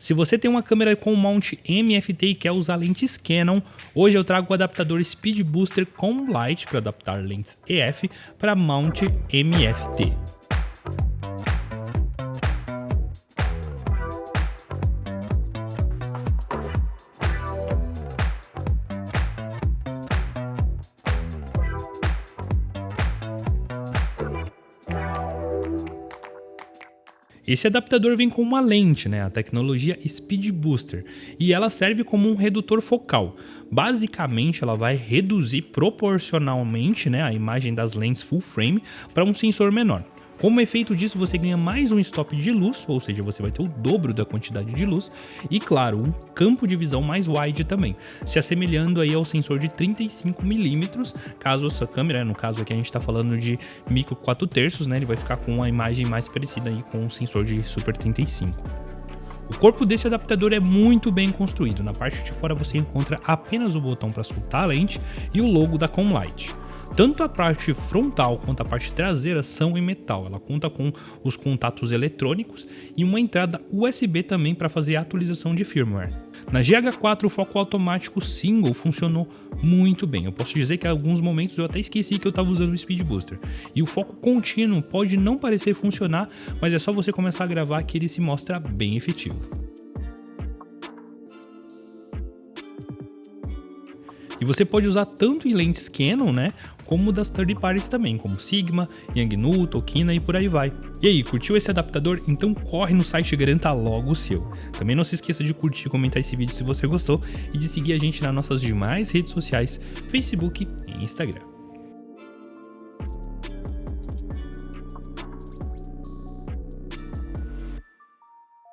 Se você tem uma câmera com mount MFT e quer usar lentes Canon, hoje eu trago o adaptador Speed Booster com Light para adaptar lentes EF para mount MFT. Esse adaptador vem com uma lente, né, a tecnologia Speed Booster, e ela serve como um redutor focal. Basicamente, ela vai reduzir proporcionalmente né, a imagem das lentes full frame para um sensor menor. Como efeito disso, você ganha mais um stop de luz, ou seja, você vai ter o dobro da quantidade de luz, e claro, um campo de visão mais wide também, se assemelhando aí ao sensor de 35mm, caso a sua câmera, no caso aqui a gente está falando de micro 4 terços, né, ele vai ficar com uma imagem mais parecida aí com o sensor de Super 35. O corpo desse adaptador é muito bem construído, na parte de fora você encontra apenas o botão para soltar a lente e o logo da Comlight. Tanto a parte frontal quanto a parte traseira são em metal. Ela conta com os contatos eletrônicos e uma entrada USB também para fazer a atualização de firmware. Na GH4 o foco automático single funcionou muito bem. Eu posso dizer que em alguns momentos eu até esqueci que eu estava usando o Speed Booster. E o foco contínuo pode não parecer funcionar, mas é só você começar a gravar que ele se mostra bem efetivo. E você pode usar tanto em lentes Canon, né, como das third parties também, como Sigma, Yangnu, Tokina e por aí vai. E aí, curtiu esse adaptador? Então corre no site e garanta logo o seu. Também não se esqueça de curtir e comentar esse vídeo se você gostou e de seguir a gente nas nossas demais redes sociais, Facebook e Instagram.